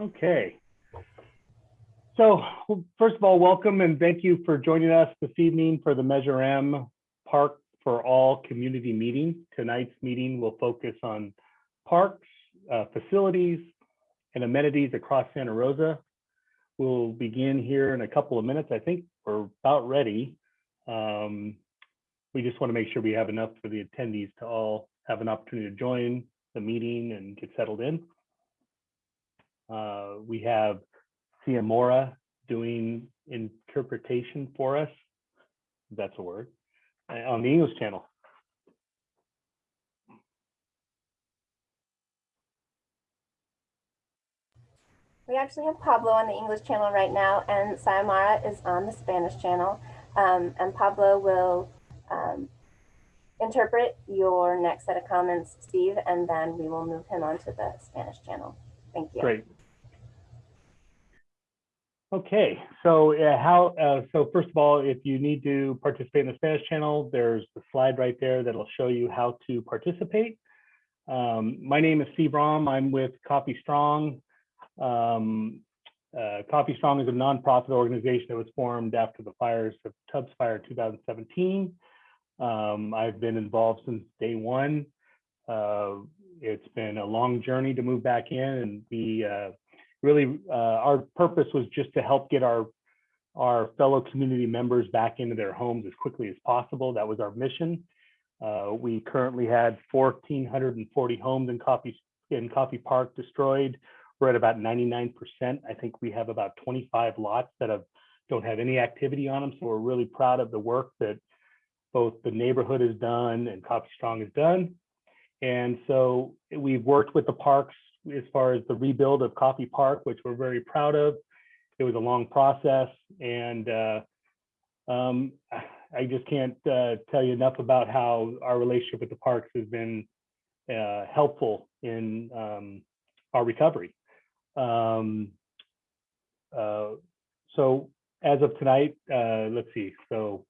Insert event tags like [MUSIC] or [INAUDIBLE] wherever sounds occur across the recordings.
Okay. So first of all, welcome and thank you for joining us this evening for the Measure M Park for All community meeting. Tonight's meeting will focus on parks, uh, facilities, and amenities across Santa Rosa. We'll begin here in a couple of minutes. I think we're about ready. Um, we just want to make sure we have enough for the attendees to all have an opportunity to join the meeting and get settled in. Uh, we have Sia Mora doing interpretation for us. That's a word uh, on the English channel. We actually have Pablo on the English channel right now, and Sayamara is on the Spanish channel. Um, and Pablo will um, interpret your next set of comments, Steve, and then we will move him onto the Spanish channel. Thank you. Great. Okay, so uh, how, uh, so first of all, if you need to participate in the Spanish channel, there's the slide right there that'll show you how to participate. Um, my name is Steve Rom. I'm with Coffey Strong. Um, uh, Coffey Strong is a nonprofit organization that was formed after the fires of Tubbs Fire 2017. Um, I've been involved since day one. Uh, it's been a long journey to move back in and uh, really uh, our purpose was just to help get our our fellow community members back into their homes as quickly as possible. That was our mission. Uh, we currently had 1,440 homes in Coffey in Coffey Park destroyed. We're at about 99%. I think we have about 25 lots that have don't have any activity on them. So we're really proud of the work that both the neighborhood has done and Coffey Strong has done. And so we've worked with the parks as far as the rebuild of Coffey Park, which we're very proud of. It was a long process and uh, um, I just can't uh, tell you enough about how our relationship with the parks has been uh, helpful in um, our recovery. Um, uh, so as of tonight, uh, let's see, so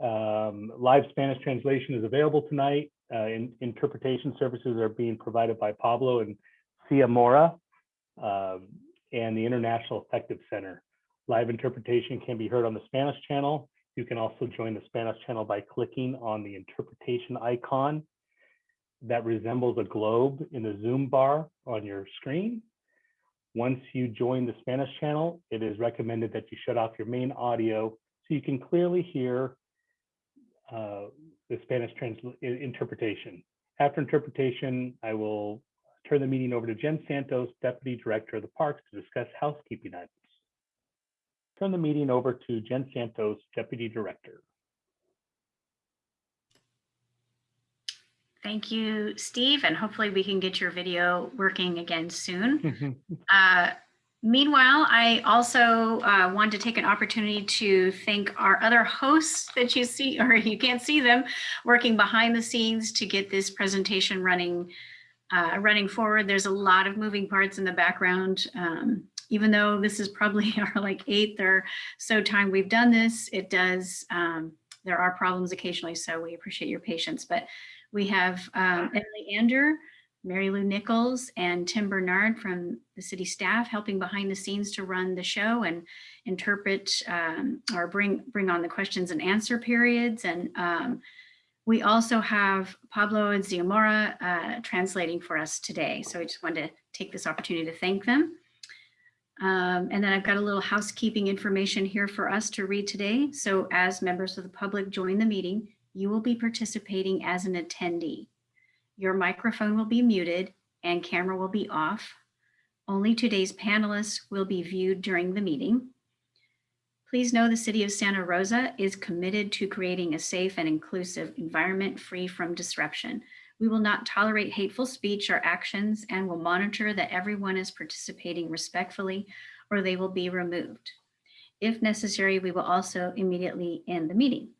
um, live Spanish translation is available tonight. Uh, in, interpretation services are being provided by Pablo and Sia Mora um, and the International Effective Center. Live interpretation can be heard on the Spanish channel. You can also join the Spanish channel by clicking on the interpretation icon that resembles a globe in the Zoom bar on your screen. Once you join the Spanish channel, it is recommended that you shut off your main audio so you can clearly hear uh, the Spanish interpretation. After interpretation, I will turn the meeting over to Jen Santos, Deputy Director of the Parks, to discuss housekeeping items. Turn the meeting over to Jen Santos, Deputy Director. Thank you, Steve, and hopefully we can get your video working again soon. uh, Meanwhile, I also uh, want to take an opportunity to thank our other hosts that you see, or you can't see them, working behind the scenes to get this presentation running uh, running forward. There's a lot of moving parts in the background. Um, even though this is probably [LAUGHS] our like eighth or so time we've done this, it does, um, there are problems occasionally, so we appreciate your patience. But we have um, Emily Ander, Mary Lou Nichols and Tim Bernard from the city staff helping behind the scenes to run the show and interpret um, or bring bring on the questions and answer periods. And um, we also have Pablo and Ziamora uh, translating for us today. So I just wanted to take this opportunity to thank them. Um, and then I've got a little housekeeping information here for us to read today. So as members of the public join the meeting, you will be participating as an attendee. Your microphone will be muted and camera will be off. Only today's panelists will be viewed during the meeting. Please know the City of Santa Rosa is committed to creating a safe and inclusive environment free from disruption. We will not tolerate hateful speech or actions and will monitor that everyone is participating respectfully or they will be removed. If necessary, we will also immediately end the meeting.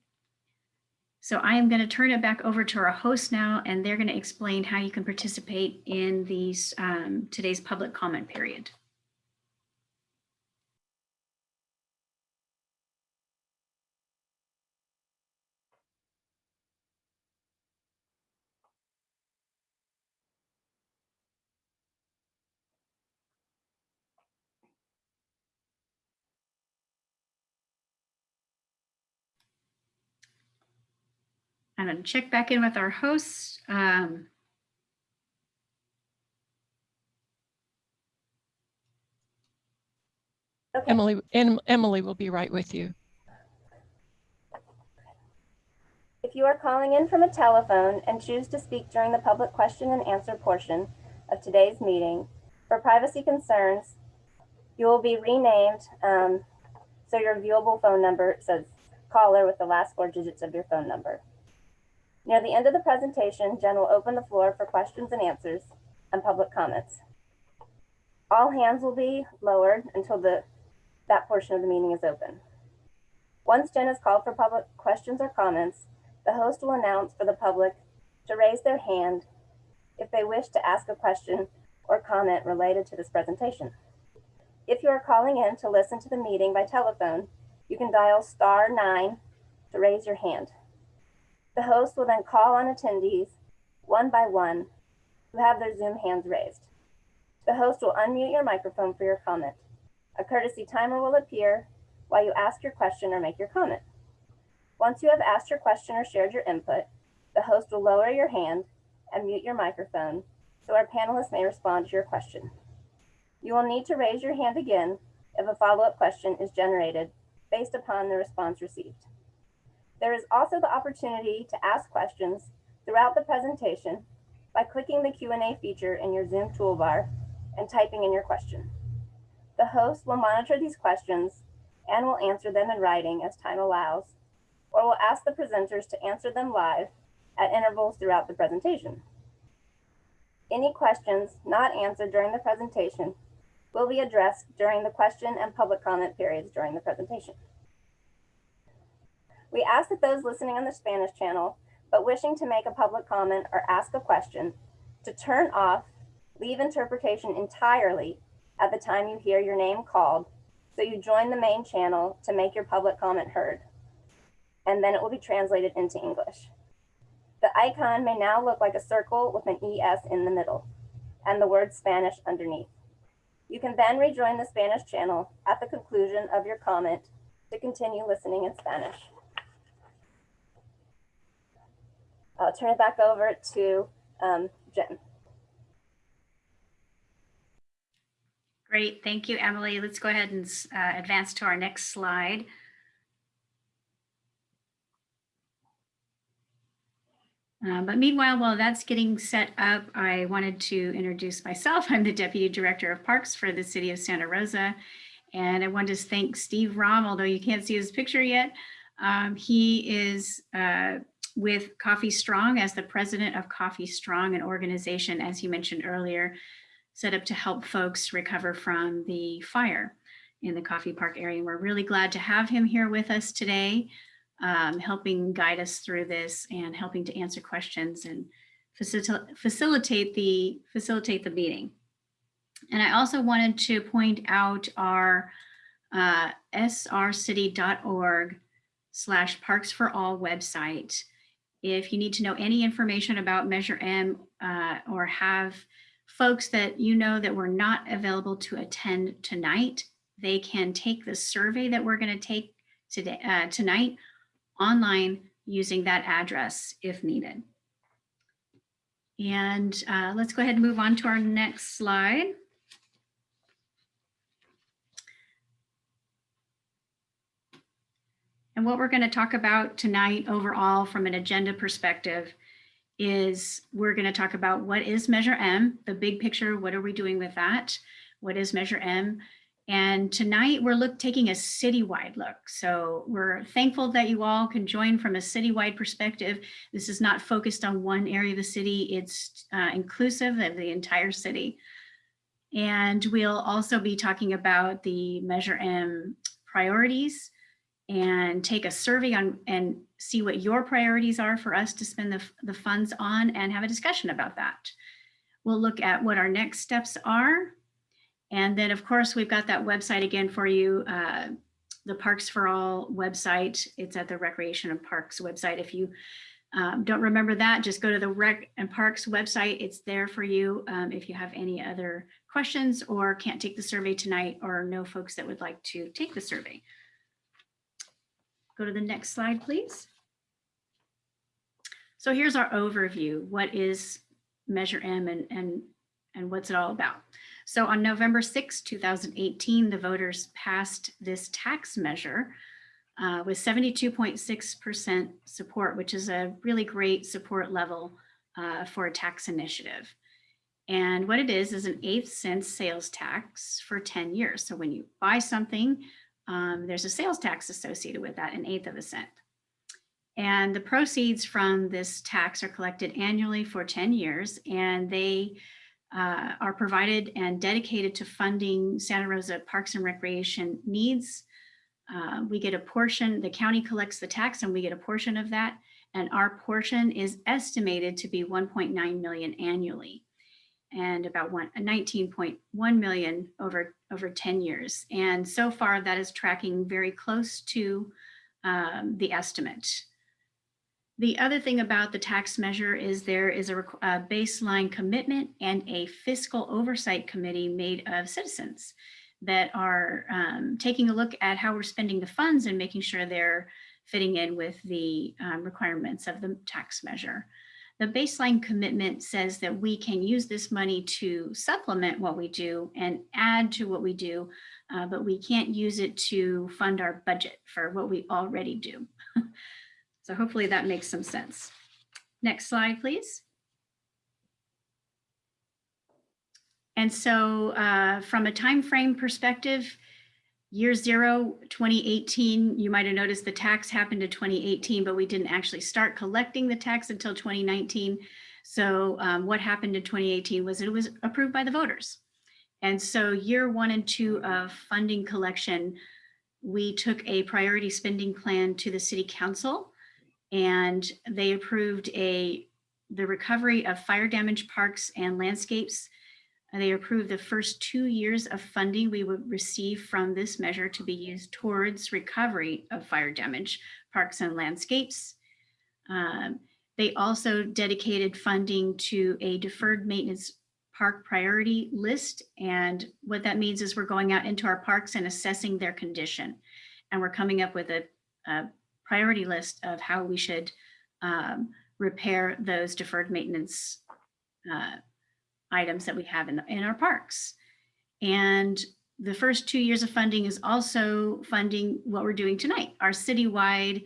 So I am going to turn it back over to our host now, and they're going to explain how you can participate in these um, today's public comment period. I'm going to check back in with our hosts. Um, Okay. Emily, Em- Emily will be right with you. If you are calling in from a telephone and choose to speak during the public question and answer portion of today's meeting, for privacy concerns, you will be renamed um, so your viewable phone number says caller with the last four digits of your phone number. Near the end of the presentation, Jen will open the floor for questions and answers and public comments. All hands will be lowered until the, that portion of the meeting is open. Once Jen has called for public questions or comments, the host will announce for the public to raise their hand if they wish to ask a question or comment related to this presentation. If you are calling in to listen to the meeting by telephone, you can dial star nine to raise your hand. The host will then call on attendees one by one who have their Zoom hands raised. The host will unmute your microphone for your comment. A courtesy timer will appear while you ask your question or make your comment. Once you have asked your question or shared your input, the host will lower your hand and mute your microphone so our panelists may respond to your question. You will need to raise your hand again if a follow-up question is generated based upon the response received. There is also the opportunity to ask questions throughout the presentation by clicking the Q&A feature in your Zoom toolbar and typing in your question. The host will monitor these questions and will answer them in writing as time allows or will ask the presenters to answer them live at intervals throughout the presentation. Any questions not answered during the presentation will be addressed during the question and public comment periods during the presentation. We ask that those listening on the Spanish channel, but wishing to make a public comment or ask a question, to turn off, leave interpretation entirely at the time you hear your name called, so you join the main channel to make your public comment heard and then it will be translated into English. The icon may now look like a circle with an ES in the middle and the word Spanish underneath. You can then rejoin the Spanish channel at the conclusion of your comment to continue listening in Spanish. I'll turn it back over to um, Jen. Great, thank you, Emily. Let's go ahead and uh, advance to our next slide. Uh, but meanwhile, while that's getting set up, I wanted to introduce myself. [LAUGHS] I'm the Deputy Director of Parks for the City of Santa Rosa. And I want to thank Steve Rom, although you can't see his picture yet. Um, he is uh, with Coffey Strong as the president of Coffey Strong, an organization, as you mentioned earlier, set up to help folks recover from the fire in the Coffey Park area. And we're really glad to have him here with us today um, helping guide us through this and helping to answer questions and facil facilitate the facilitate the meeting. And I also wanted to point out our uh, srcity.org slash parks for all website. If you need to know any information about Measure M uh, or have folks that you know that were not available to attend tonight, they can take the survey that we're going to take today uh, tonight online using that address if needed. And uh, let's go ahead and move on to our next slide. And what we're going to talk about tonight overall from an agenda perspective is we're going to talk about what is Measure M, the big picture, what are we doing with that? What is Measure M? And tonight we're look, taking a citywide look. So we're thankful that you all can join from a citywide perspective. This is not focused on one area of the city. It's uh, inclusive of the entire city. And we'll also be talking about the Measure M priorities and take a survey on and see what your priorities are for us to spend the, the funds on and have a discussion about that. We'll look at what our next steps are and then of course, we've got that website again for you, uh, the Parks for All website. It's at the Recreation and Parks website. If you um, don't remember that, just go to the Rec and Parks website. It's there for you um, if you have any other questions or can't take the survey tonight or know folks that would like to take the survey. Go to the next slide, please. So here's our overview. What is Measure M and, and, and what's it all about? So on November 6, 2018, the voters passed this tax measure uh, with 72.6% support, which is a really great support level uh, for a tax initiative. And what it is, is an eighth cent sales tax for 10 years. So when you buy something, um, there's a sales tax associated with that, an eighth of a cent. And the proceeds from this tax are collected annually for 10 years, and they uh, are provided and dedicated to funding Santa Rosa Parks and Recreation needs. Uh, we get a portion, the county collects the tax and we get a portion of that. And our portion is estimated to be 1.9 million annually and about one, 19.1 million over, over 10 years. And so far that is tracking very close to um, the estimate. The other thing about the tax measure is there is a, a baseline commitment and a fiscal oversight committee made of citizens that are um, taking a look at how we're spending the funds and making sure they're fitting in with the um, requirements of the tax measure. The baseline commitment says that we can use this money to supplement what we do and add to what we do, uh, but we can't use it to fund our budget for what we already do. [LAUGHS] so hopefully that makes some sense. Next slide, please. And so uh, from a time frame perspective, year zero, 2018, you might have noticed the tax happened in 2018, but we didn't actually start collecting the tax until 2019. So um, what happened in 2018 was it was approved by the voters. And so year one and two of funding collection, we took a priority spending plan to the city council and they approved a the recovery of fire damaged parks and landscapes and they approved the first two years of funding we would receive from this measure to be used towards recovery of fire damage, parks and landscapes. Um, they also dedicated funding to a deferred maintenance park priority list. And what that means is we're going out into our parks and assessing their condition. And we're coming up with a, a priority list of how we should um, repair those deferred maintenance uh, items that we have in, the, in our parks. And the first two years of funding is also funding what we're doing tonight, our citywide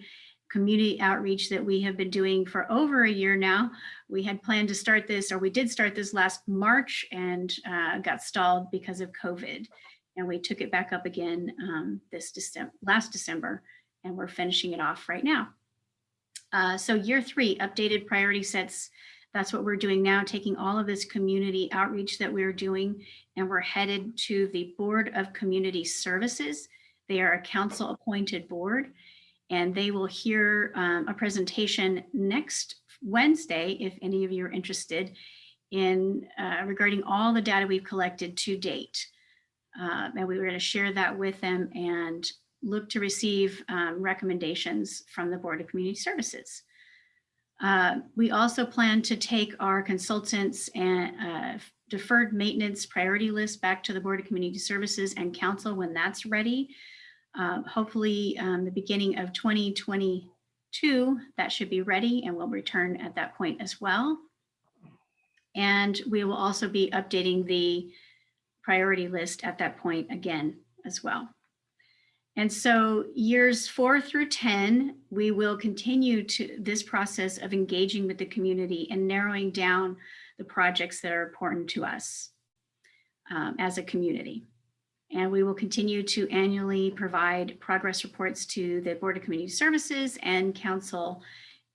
community outreach that we have been doing for over a year now. We had planned to start this, or we did start this last March and uh, got stalled because of COVID. And we took it back up again um, this December, last December, and we're finishing it off right now. Uh, so year three, updated priority sets that's what we're doing now, taking all of this community outreach that we're doing, and we're headed to the Board of Community Services. They are a council appointed board, and they will hear um, a presentation next Wednesday, if any of you are interested, in uh, regarding all the data we've collected to date. Uh, and we were going to share that with them and look to receive um, recommendations from the Board of Community Services. Uh, we also plan to take our consultants and uh, deferred maintenance priority list back to the Board of Community Services and Council when that's ready. Uh, hopefully um, the beginning of 2022, that should be ready and we'll return at that point as well. And we will also be updating the priority list at that point again as well. And so years four through 10, we will continue to this process of engaging with the community and narrowing down the projects that are important to us um, as a community. And we will continue to annually provide progress reports to the Board of Community Services and Council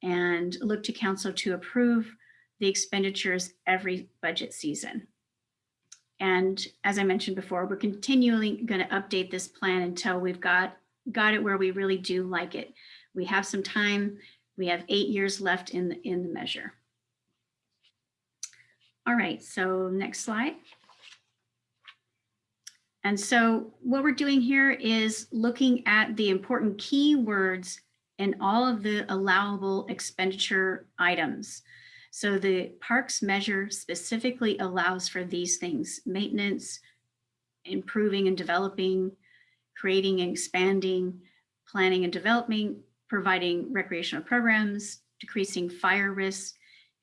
and look to Council to approve the expenditures every budget season. And as I mentioned before, we're continually going to update this plan until we've got, got it where we really do like it. We have some time. We have eight years left in the, in the measure. All right, so next slide. And so what we're doing here is looking at the important keywords in all of the allowable expenditure items. So the parks measure specifically allows for these things, maintenance, improving and developing, creating and expanding, planning and developing, providing recreational programs, decreasing fire risk,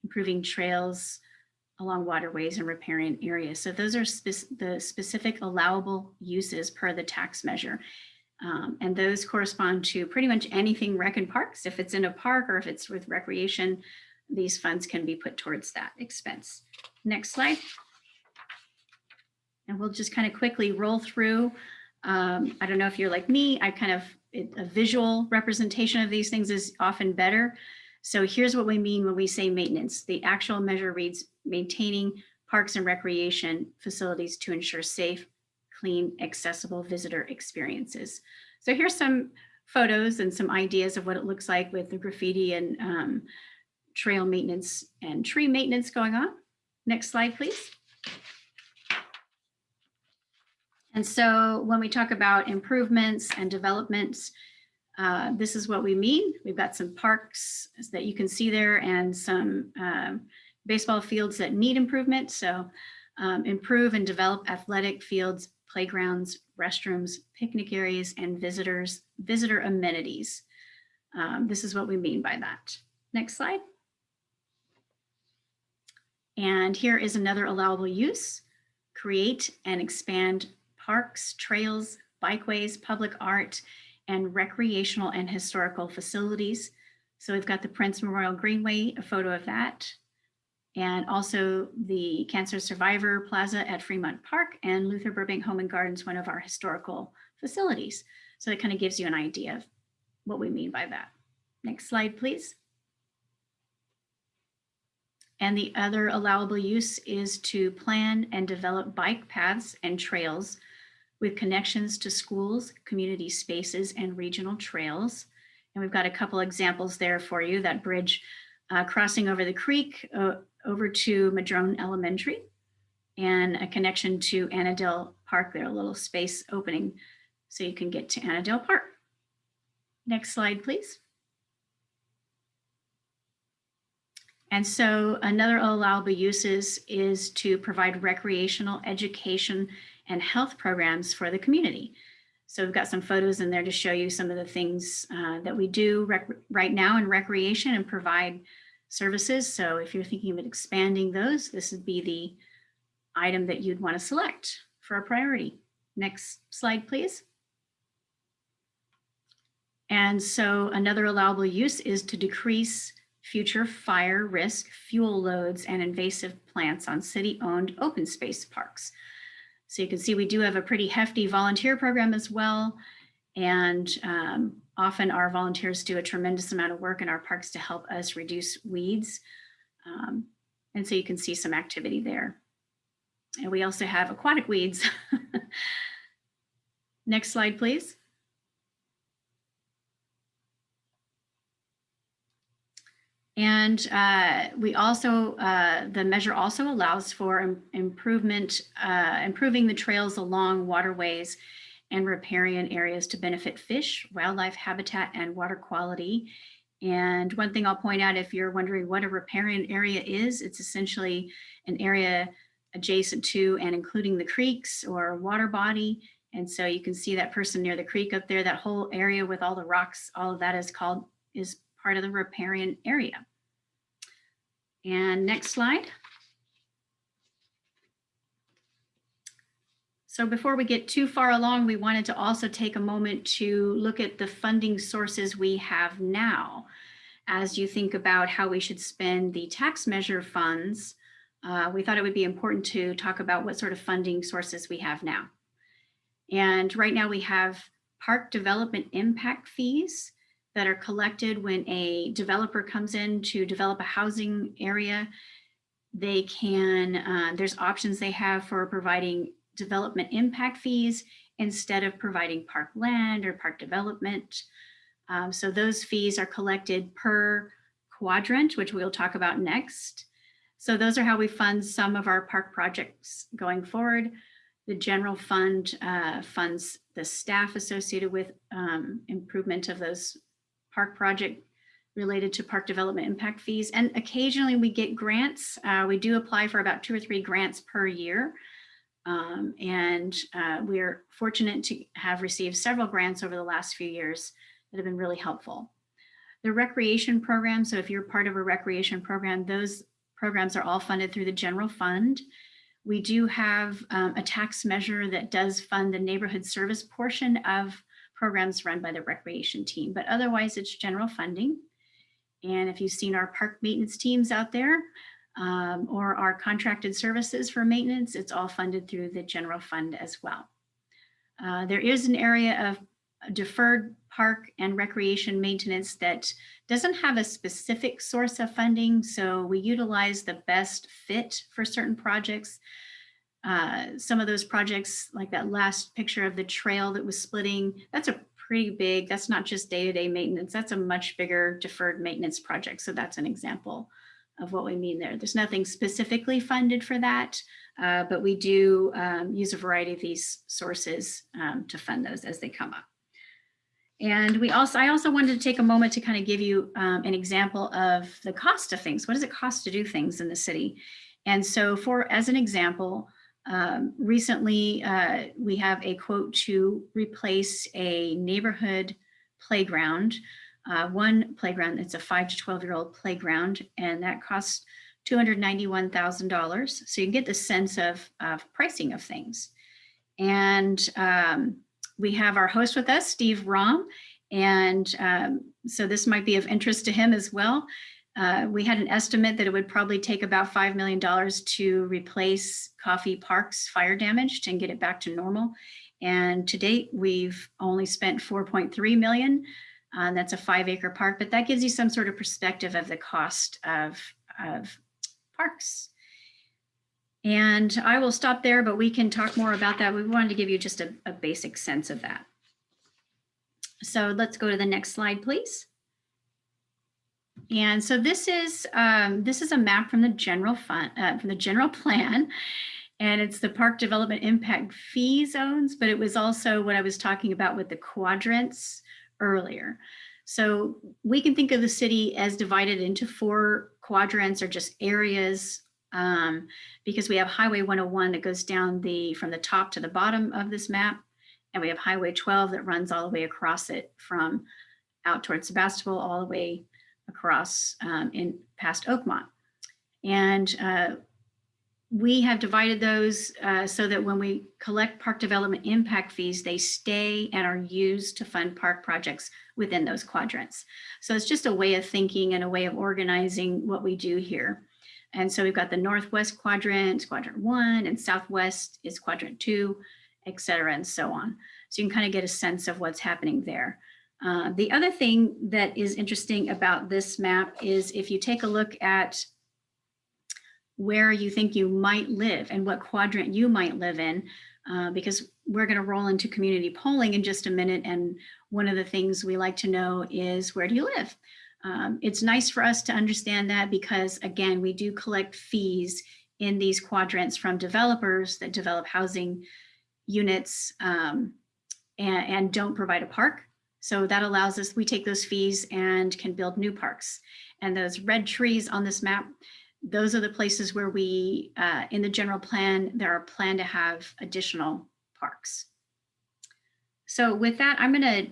improving trails along waterways and riparian areas. So those are spec- the specific allowable uses per the tax measure. Um, and those correspond to pretty much anything rec and parks. If it's in a park or if it's with recreation, these funds can be put towards that expense. Next slide. And we'll just kind of quickly roll through. Um, I don't know if you're like me, I kind of, a visual representation of these things is often better. So here's what we mean when we say maintenance. The actual measure reads maintaining parks and recreation facilities to ensure safe, clean, accessible visitor experiences. So here's some photos and some ideas of what it looks like with the graffiti and um, trail maintenance and tree maintenance going on. Next slide, please. And so when we talk about improvements and developments, uh, this is what we mean. We've got some parks that you can see there and some um, baseball fields that need improvement. So um, improve and develop athletic fields, playgrounds, restrooms, picnic areas, and visitors, visitor amenities. Um, this is what we mean by that. Next slide. And here is another allowable use. Create and expand parks, trails, bikeways, public art, and recreational and historical facilities. So we've got the Prince Memorial Greenway, a photo of that. And also the Cancer Survivor Plaza at Fremont Park and Luther Burbank Home and Gardens, one of our historical facilities. So it kind of gives you an idea of what we mean by that. Next slide, please. And the other allowable use is to plan and develop bike paths and trails with connections to schools, community spaces, and regional trails. And we've got a couple examples there for you, that bridge uh, crossing over the creek uh, over to Madrone Elementary and a connection to Annandale Park there, a little space opening so you can get to Annandale Park. Next slide, please. And so another allowable uses is to provide recreational education and health programs for the community. So we've got some photos in there to show you some of the things uh, that we do right now in recreation and provide services. So if you're thinking of expanding those, this would be the item that you'd want to select for a priority. Next slide, please. And so another allowable use is to decrease future fire risk, fuel loads, and invasive plants on city-owned open space parks. So you can see we do have a pretty hefty volunteer program as well. And um, often our volunteers do a tremendous amount of work in our parks to help us reduce weeds. Um, and so you can see some activity there. And we also have aquatic weeds. [LAUGHS] Next slide, please. And uh, we also, uh, the measure also allows for im improvement, uh, improving the trails along waterways and riparian areas to benefit fish, wildlife habitat, and water quality. And one thing I'll point out, if you're wondering what a riparian area is, it's essentially an area adjacent to and including the creeks or water body. And so you can see that person near the creek up there, that whole area with all the rocks, all of that is called, is part of the riparian area. And next slide. So before we get too far along, we wanted to also take a moment to look at the funding sources we have now. As you think about how we should spend the tax measure funds, uh, we thought it would be important to talk about what sort of funding sources we have now. And right now we have park development impact fees that are collected when a developer comes in to develop a housing area. They can, uh, there's options they have for providing development impact fees instead of providing park land or park development. Um, so those fees are collected per quadrant, which we'll talk about next. So those are how we fund some of our park projects going forward. The general fund uh, funds the staff associated with um, improvement of those park project related to park development impact fees. And occasionally we get grants. Uh, we do apply for about two or three grants per year. Um, and uh, we're fortunate to have received several grants over the last few years that have been really helpful. The recreation program, so if you're part of a recreation program, those programs are all funded through the general fund. We do have um, a tax measure that does fund the neighborhood service portion of programs run by the recreation team, but otherwise it's general funding. And if you've seen our park maintenance teams out there um, or our contracted services for maintenance, it's all funded through the general fund as well. Uh, there is an area of deferred park and recreation maintenance that doesn't have a specific source of funding. So we utilize the best fit for certain projects. Uh, some of those projects, like that last picture of the trail that was splitting, that's a pretty big, that's not just day-to-day maintenance, that's a much bigger deferred maintenance project. So that's an example of what we mean there. There's nothing specifically funded for that, uh, but we do um, use a variety of these sources um, to fund those as they come up. And we also, I also wanted to take a moment to kind of give you um, an example of the cost of things. What does it cost to do things in the city? And so for, as an example, um, recently uh, we have a quote to replace a neighborhood playground, uh, one playground that's a five to 12 year old playground, and that costs $291,000. So you can get the sense of, of pricing of things. And um, we have our host with us, Steve Rom. And um, so this might be of interest to him as well. Uh, we had an estimate that it would probably take about $5 million to replace Coffey Park's fire damage and get it back to normal. And to date, we've only spent 4.3 million. Uh, that's a five acre park, but that gives you some sort of perspective of the cost of, of parks. And I will stop there, but we can talk more about that. We wanted to give you just a, a basic sense of that. So let's go to the next slide, please. And so this is um, this is a map from the general fund uh, from the general plan, and it's the park development impact fee zones. But it was also what I was talking about with the quadrants earlier. So we can think of the city as divided into four quadrants or just areas um, because we have Highway 101 that goes down the from the top to the bottom of this map, and we have Highway 12 that runs all the way across it from out towards Sebastopol all the way across um, in past Oakmont. And uh, we have divided those uh, so that when we collect park development impact fees, they stay and are used to fund park projects within those quadrants. So it's just a way of thinking and a way of organizing what we do here. And so we've got the Northwest quadrant, quadrant one, and Southwest is quadrant two, et cetera, and so on. So you can kind of get a sense of what's happening there. Uh, the other thing that is interesting about this map is if you take a look at where you think you might live and what quadrant you might live in, uh, because we're going to roll into community polling in just a minute. And one of the things we like to know is where do you live? Um, it's nice for us to understand that because again, we do collect fees in these quadrants from developers that develop housing units um, and, and don't provide a park. So that allows us, we take those fees and can build new parks. And those red trees on this map, those are the places where we, uh, in the general plan, there are planned to have additional parks. So with that, I'm gonna,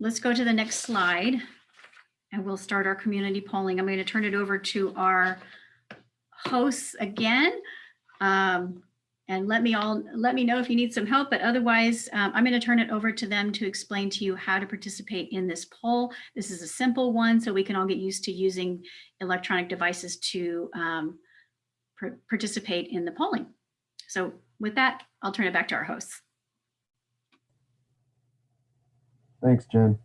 let's go to the next slide and we'll start our community polling. I'm gonna turn it over to our hosts again. Um, and let me all let me know if you need some help, but otherwise um, I'm going to turn it over to them to explain to you how to participate in this poll. This is a simple one, so we can all get used to using electronic devices to um, participate in the polling. So with that, I'll turn it back to our hosts. Thanks, Jen.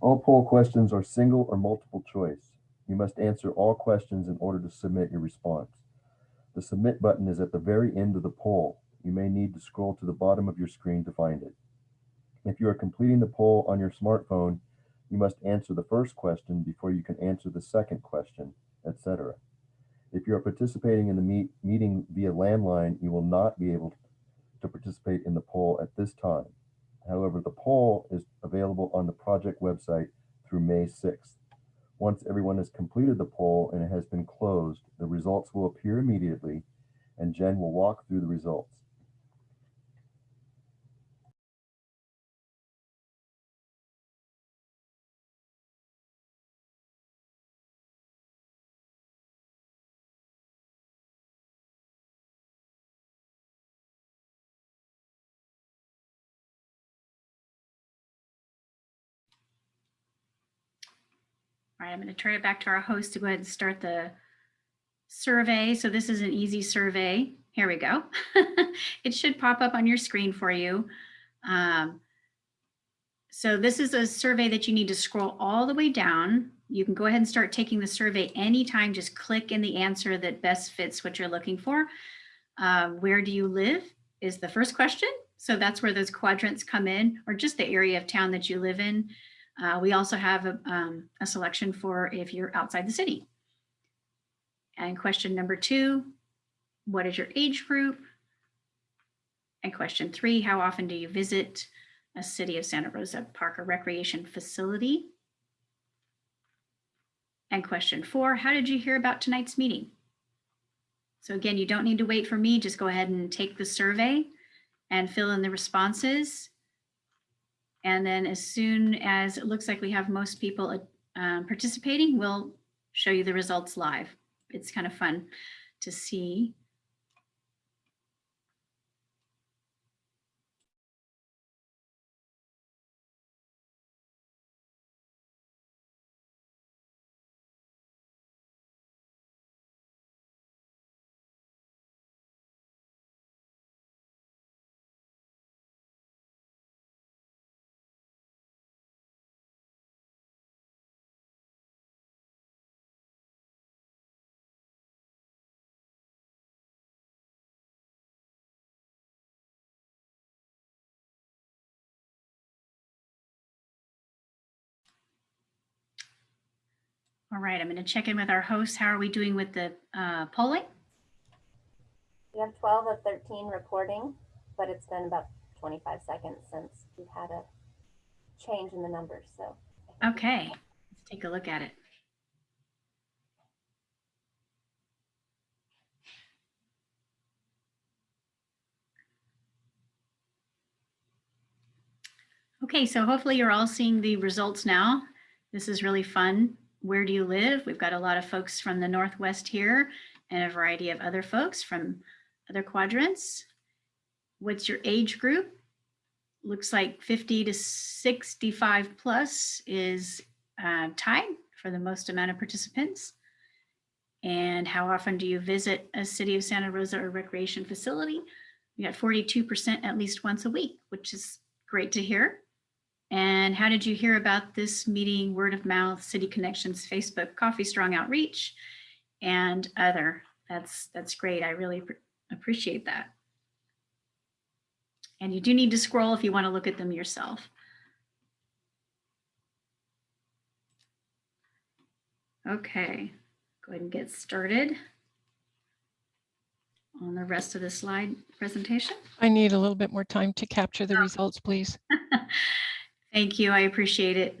All poll questions are single or multiple choice. You must answer all questions in order to submit your response. The submit button is at the very end of the poll. You may need to scroll to the bottom of your screen to find it. If you are completing the poll on your smartphone, you must answer the first question before you can answer the second question, etc. If you are participating in the meet, meeting via landline, you will not be able to participate in the poll at this time. However, the poll is available on the project website through May 6th. Once everyone has completed the poll and it has been closed, the results will appear immediately and Jen will walk through the results. Right, I'm going to turn it back to our host to go ahead and start the survey. So this is an easy survey. Here we go. [LAUGHS] it should pop up on your screen for you. Um, so this is a survey that you need to scroll all the way down. You can go ahead and start taking the survey anytime. Just click in the answer that best fits what you're looking for. Um, where do you live is the first question. So that's where those quadrants come in, or just the area of town that you live in. Uh, we also have a, um, a selection for if you're outside the city. And question number two, what is your age group? And question three, how often do you visit a City of Santa Rosa Park or Recreation facility? And question four, how did you hear about tonight's meeting? So again, you don't need to wait for me, just go ahead and take the survey and fill in the responses. And then as soon as it looks like we have most people um, participating, we'll show you the results live. It's kind of fun to see. All right, I'm going to check in with our hosts. How are we doing with the uh, polling? We have 12 of 13 reporting, but it's been about 25 seconds since we've had a change in the numbers. So Okay, let's take a look at it. Okay, so hopefully you're all seeing the results now. This is really fun. Where do you live? We've got a lot of folks from the Northwest here and a variety of other folks from other quadrants. What's your age group? Looks like 50 to 65 plus is uh, tied for the most amount of participants. And how often do you visit a City of Santa Rosa or recreation facility? We got 42% at least once a week, which is great to hear. And how did you hear about this meeting? Word of mouth, City Connections, Facebook, Coffey Strong Outreach, and other. That's that's great. I really appreciate that. And you do need to scroll if you want to look at them yourself. Okay, go ahead and get started on the rest of the slide presentation. I need a little bit more time to capture the oh. results, please. [LAUGHS] Thank you. I appreciate it.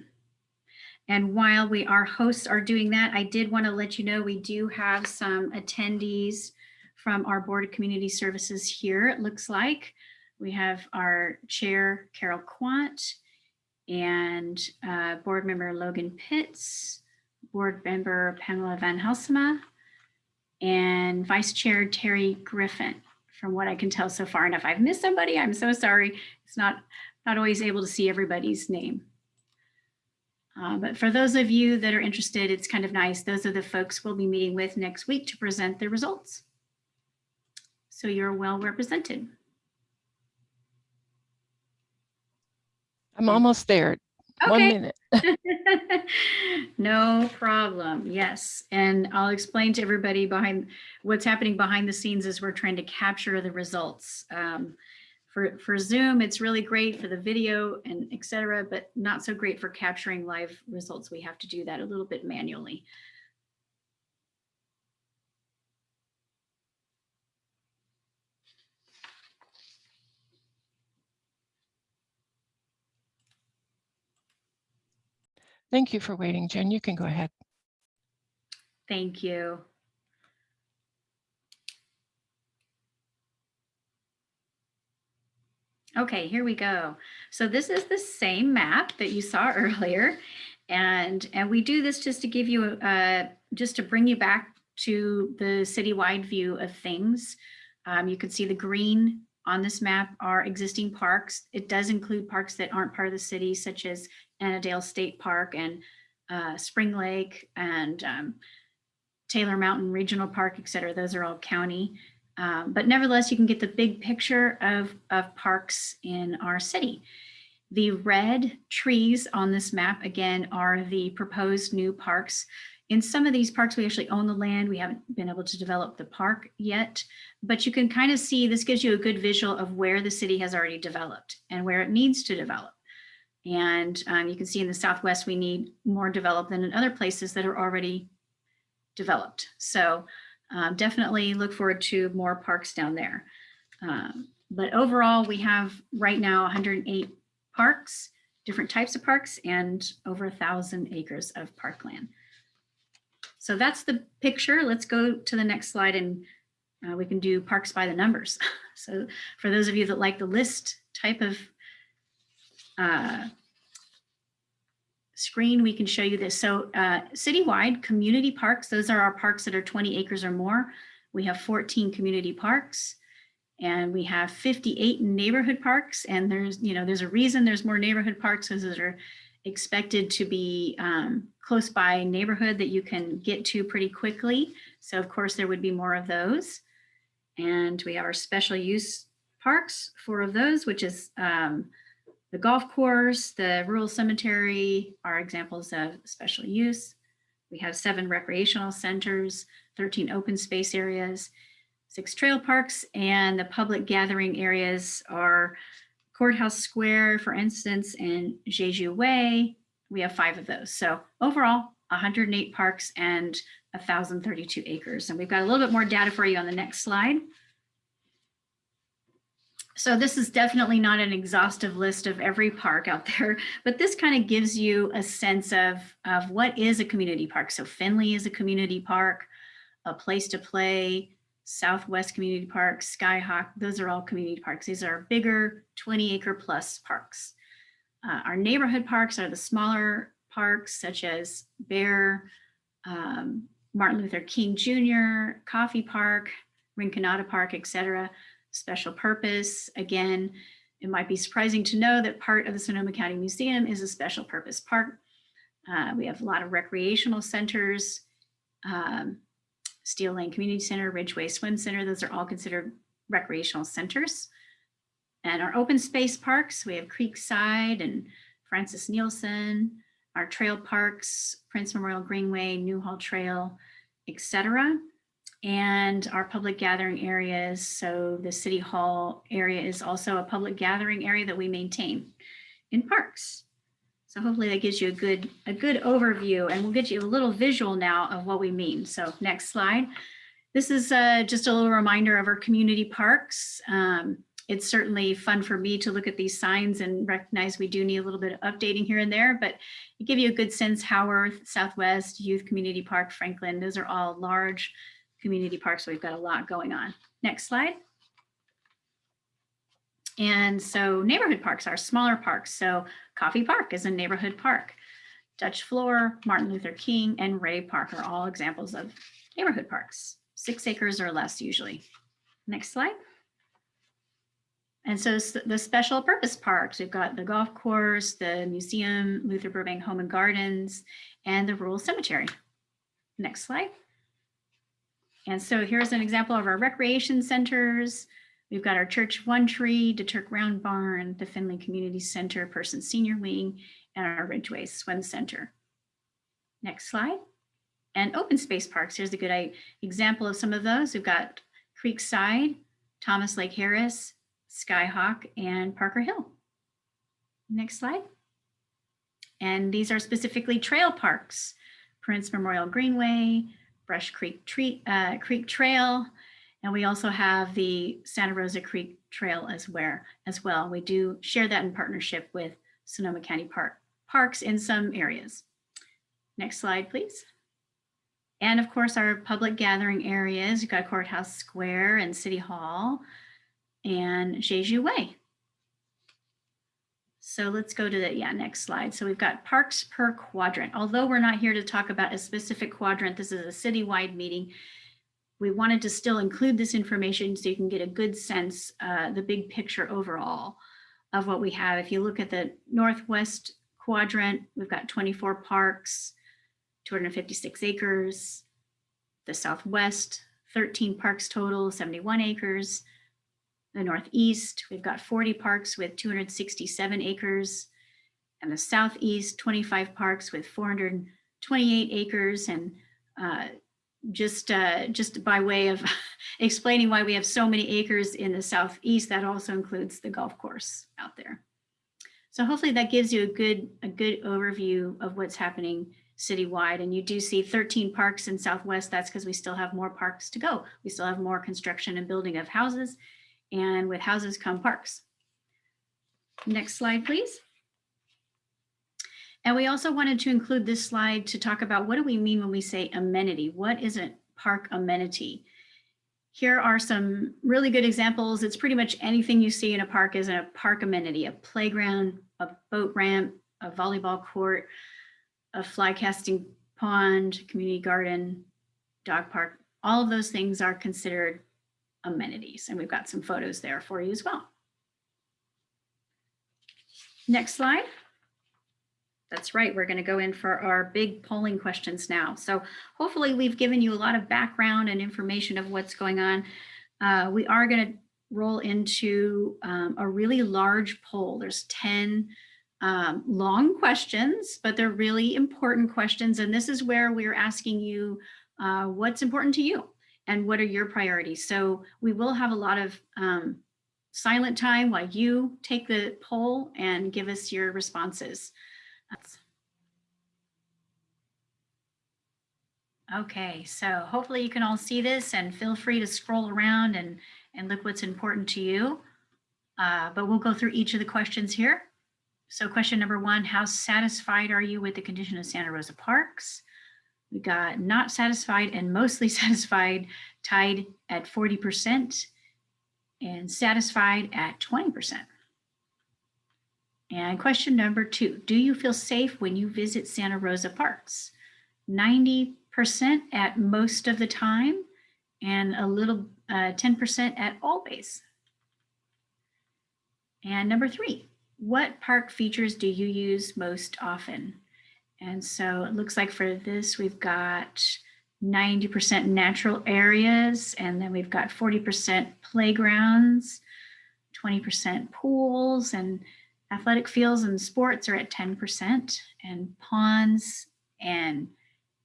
And while we, our hosts are doing that, I did want to let you know we do have some attendees from our Board of Community Services here, it looks like. We have our chair, Carol Quant, and uh, board member Logan Pitts, board member Pamela Van Helsema, and vice chair Terry Griffin, from what I can tell so far. And if I've missed somebody, I'm so sorry. It's not, not always able to see everybody's name. Uh, but for those of you that are interested, it's kind of nice. Those are the folks we'll be meeting with next week to present the results. So you're well represented. I'm almost there. One minute. [LAUGHS] [LAUGHS] no problem. Yes. And I'll explain to everybody behind what's happening behind the scenes as we're trying to capture the results. Um, for, for Zoom, it's really great for the video and et cetera, but not so great for capturing live results. We have to do that a little bit manually. Thank you for waiting, Jen. You can go ahead. Thank you. Okay, here we go. So this is the same map that you saw [LAUGHS] earlier. And, and we do this just to give you, uh, just to bring you back to the citywide view of things. Um, you can see the green on this map are existing parks. It does include parks that aren't part of the city, such as Annadel State Park and uh, Spring Lake and um, Taylor Mountain Regional Park, et cetera. Those are all county. Um, but nevertheless, you can get the big picture of, of parks in our city. The red trees on this map, again, are the proposed new parks. In some of these parks, we actually own the land. We haven't been able to develop the park yet, but you can kind of see, this gives you a good visual of where the city has already developed and where it needs to develop. And um, you can see in the Southwest, we need more developed than in other places that are already developed. So um, definitely look forward to more parks down there. Um, but overall, we have right now 108 parks, different types of parks, and over a thousand acres of parkland. So that's the picture. Let's go to the next slide and uh, we can do parks by the numbers. [LAUGHS] So for those of you that like the list type of uh, screen, we can show you this. So uh, citywide community parks, those are our parks that are 20 acres or more. We have 14 community parks and we have 58 neighborhood parks. And there's, you know, there's a reason there's more neighborhood parks because those are expected to be um, close by neighborhood that you can get to pretty quickly. So of course there would be more of those. And we have our special use parks, four of those, which is um, the golf course, the rural cemetery are examples of special use. We have seven recreational centers, 13 open space areas, six trail parks, and the public gathering areas are Courthouse Square, for instance, and Jeju Way. We have five of those. So overall, 108 parks and 1,032 acres. And we've got a little bit more data for you on the next slide. So this is definitely not an exhaustive list of every park out there, [LAUGHS] but this kind of gives you a sense of, of what is a community park. So Finley is a community park, a place to play, Southwest Community Park, Skyhawk, those are all community parks. These are bigger 20 acre plus parks. Uh, our neighborhood parks are the smaller parks such as Bear, um, Martin Luther King Jr., Coffey Park, Rinconada Park, etc. Special purpose, again, it might be surprising to know that part of the Sonoma County Museum is a special purpose park. Uh, we have a lot of recreational centers, um, Steel Lane Community Center, Ridgeway Swim Center, those are all considered recreational centers. And our open space parks, we have Creekside and Frances Nielsen, our trail parks, Prince Memorial Greenway, Newhall Trail, etc. And our public gathering areas. So the City Hall area is also a public gathering area that we maintain in parks. So hopefully that gives you a good, a good overview and we'll get you a little visual now of what we mean. So next slide. This is uh, just a little reminder of our community parks. Um, it's certainly fun for me to look at these signs and recognize we do need a little bit of updating here and there, but it give you a good sense, Howarth, Southwest, Youth Community Park, Franklin, those are all large community parks. So we've got a lot going on. Next slide. And so neighborhood parks are smaller parks. So Coffey Park is a neighborhood park. Dutch Flohr, Martin Luther King, and Ray Park are all examples of neighborhood parks, six acres or less usually. Next slide. And so the special purpose parks, we've got the golf course, the museum, Luther Burbank Home and Gardens, and the rural cemetery. Next slide. And so here's an example of our recreation centers. We've got our Church One Tree, DeTurk Round Barn, the Finley Community Center, Person Senior Wing, and our Ridgeway Swim Center. Next slide. And open space parks, here's a good example of some of those. We've got Creekside, Thomas Lake Harris, Skyhawk, and Parker Hill. Next slide. And these are specifically trail parks, Prince Memorial Greenway, Brush Creek, Tree, uh, Creek Trail, and we also have the Santa Rosa Creek Trail as, where, as well. We do share that in partnership with Sonoma County Park parks in some areas. Next slide, please. And of course, our public gathering areas, you've got Courthouse Square and City Hall and Jeju Way. So let's go to the yeah, next slide. So we've got parks per quadrant. Although we're not here to talk about a specific quadrant, this is a citywide meeting. We wanted to still include this information so you can get a good sense, uh, the big picture overall of what we have. If you look at the northwest quadrant, we've got 24 parks. 256 acres. The Southwest, 13 parks total, 71 acres. The Northeast, we've got 40 parks with 267 acres. And the Southeast, 25 parks with 428 acres. And uh, just, uh, just by way of [LAUGHS] explaining why we have so many acres in the Southeast, that also includes the golf course out there. So hopefully that gives you a good, a good overview of what's happening citywide. And you do see 13 parks in Southwest. That's because we still have more parks to go. We still have more construction and building of houses. And with houses come parks. Next slide, please. And we also wanted to include this slide to talk about what do we mean when we say amenity? What is a park amenity? Here are some really good examples. It's pretty much anything you see in a park is a park amenity, a playground, a boat ramp, a volleyball court, a fly casting pond, community garden, dog park. All of those things are considered amenities. And we've got some photos there for you as well. Next slide. That's right. We're going to go in for our big polling questions now. So hopefully we've given you a lot of background and information of what's going on. Uh, we are going to roll into um, a really large poll. There's 10 um, long questions, but they're really important questions. And this is where we're asking you uh, what's important to you and what are your priorities. So we will have a lot of um, silent time while you take the poll and give us your responses. Okay, so hopefully you can all see this and feel free to scroll around and, and look what's important to you. Uh, but we'll go through each of the questions here. So question number one, how satisfied are you with the condition of Santa Rosa Parks? We got not satisfied and mostly [LAUGHS] satisfied tied at 40% and satisfied at 20%. And question number two, do you feel safe when you visit Santa Rosa Parks? 90% at most of the time and a little 10% uh, at always. And number three, what park features do you use most often? And so it looks like for this, we've got 90% natural areas, and then we've got 40% playgrounds, 20% pools, and athletic fields and sports are at 10%, and ponds and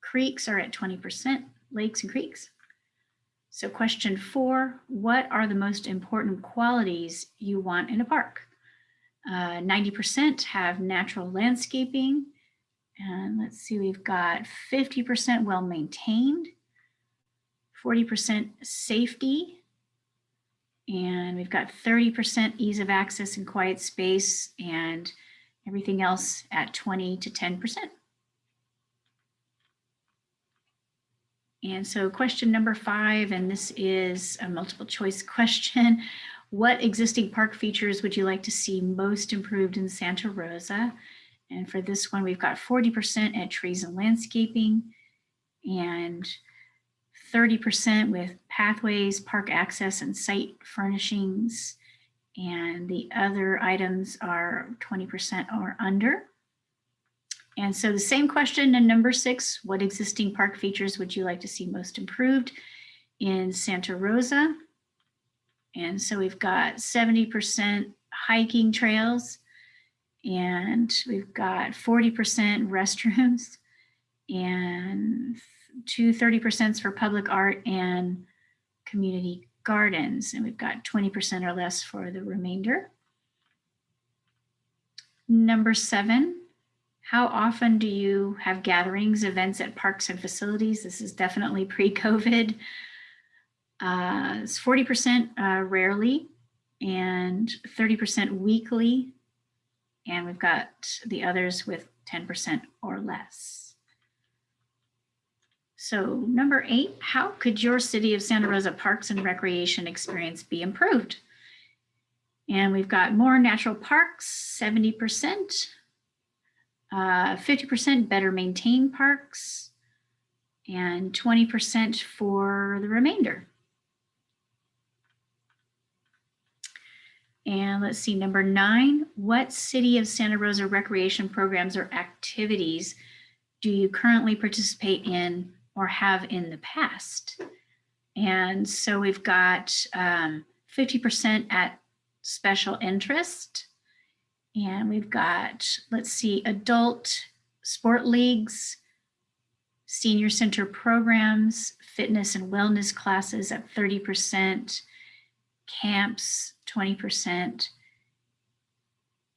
creeks are at 20%, lakes and creeks. So question four, what are the most important qualities you want in a park? 90% uh, have natural landscaping, and let's see, we've got 50% well maintained, 40% safety, and we've got 30% ease of access and quiet space and everything else at 20 to 10%. And so question number five, and this is a multiple choice [LAUGHS] question. What existing park features would you like to see most improved in Santa Rosa? And for this one, we've got 40% at trees and landscaping and 30% with pathways, park access, and site furnishings. And the other items are 20% or under. And so the same question in number six, what existing park features would you like to see most improved in Santa Rosa? And so we've got 70% hiking trails, and we've got 40% restrooms and two 30% for public art and community gardens. And we've got 20% or less for the remainder. Number seven, how often do you have gatherings, events at parks and facilities? This is definitely [LAUGHS] pre-COVID. Uh, it's 40% uh, rarely and 30% weekly and we've got the others with 10% or less. So number eight, how could your City of Santa Rosa Parks and Recreation experience be improved? And we've got more natural parks, 70%, 50% uh, better maintained parks, and 20% for the remainder. And let's see, number nine, what City of Santa Rosa recreation programs or activities do you currently participate in or have in the past? And so we've got um, 50% at special interest. And we've got, let's see, adult sport leagues, senior center programs, fitness and wellness classes at 30%, camps 20%,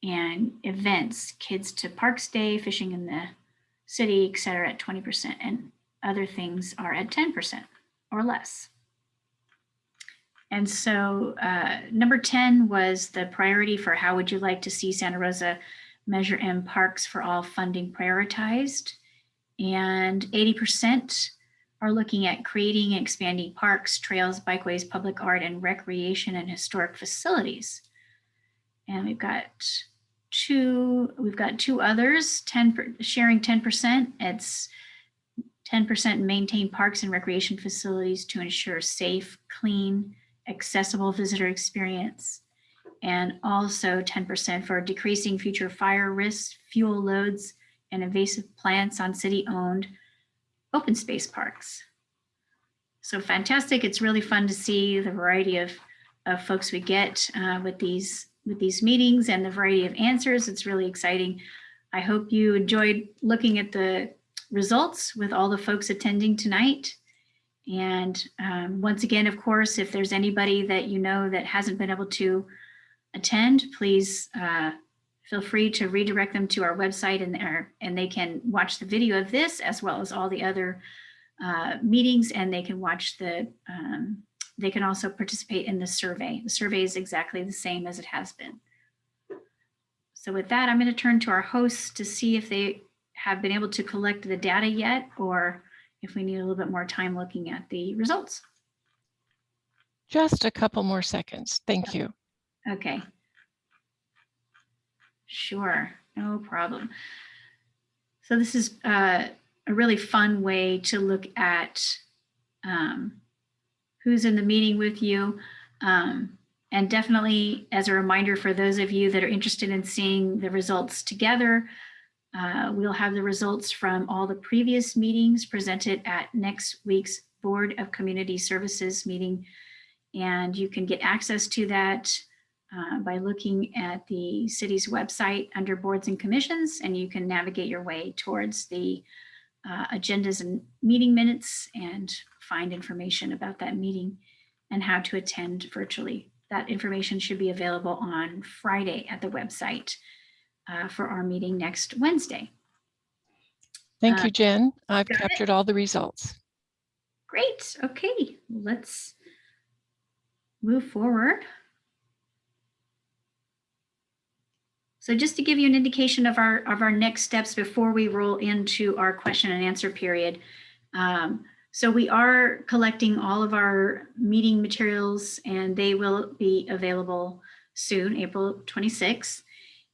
and events, kids to parks day, fishing in the city, et cetera, at 20%, and other things are at 10% or less. And so uh, number 10 was the priority for how would you like to see Santa Rosa Measure M Parks for All funding prioritized. And 80% are looking at creating and expanding parks, trails, bikeways, public art, and recreation and historic facilities. And we've got two, we've got two others, 10 per, sharing 10%. It's 10% maintain parks and recreation facilities to ensure safe, clean, accessible visitor experience. And also 10% for decreasing future fire risks, fuel loads, and invasive plants on city-owned open space parks. So fantastic. It's really fun to see the variety of, of folks we get uh, with these with these meetings and the variety of answers. It's really exciting. I hope you enjoyed looking at the results with all the folks attending tonight. And um, once again, of course, if there's anybody that you know that hasn't been able to attend, please uh, feel free to redirect them to our website and, our, and they can watch the video of this as well as all the other uh, meetings and they can watch the, um, they can also participate in the survey. The survey is exactly the same as it has been. So with that, I'm going to turn to our hosts to see if they have been able to collect the data yet or if we need a little bit more time looking at the results. Just a couple more seconds. Thank you. Okay. Sure, no problem. So this is uh, a really fun way to look at um, who's in the meeting with you. Um, and definitely as a reminder for those of you that are interested in seeing the results together, uh, we'll have the results from all the previous meetings presented at next week's Board of Community Services meeting. And you can get access to that uh, by looking at the city's website under boards and commissions, and you can navigate your way towards the uh, agendas and meeting minutes and find information about that meeting and how to attend virtually. That information should be available on Friday at the website uh, for our meeting next Wednesday. Thank Uh, you, Jen. I've got it. captured all the results. Great. Okay, let's move forward. So just to give you an indication of our of our next steps before we roll into our question and answer period. Um, so we are collecting all of our meeting materials and they will be available soon, April 26th.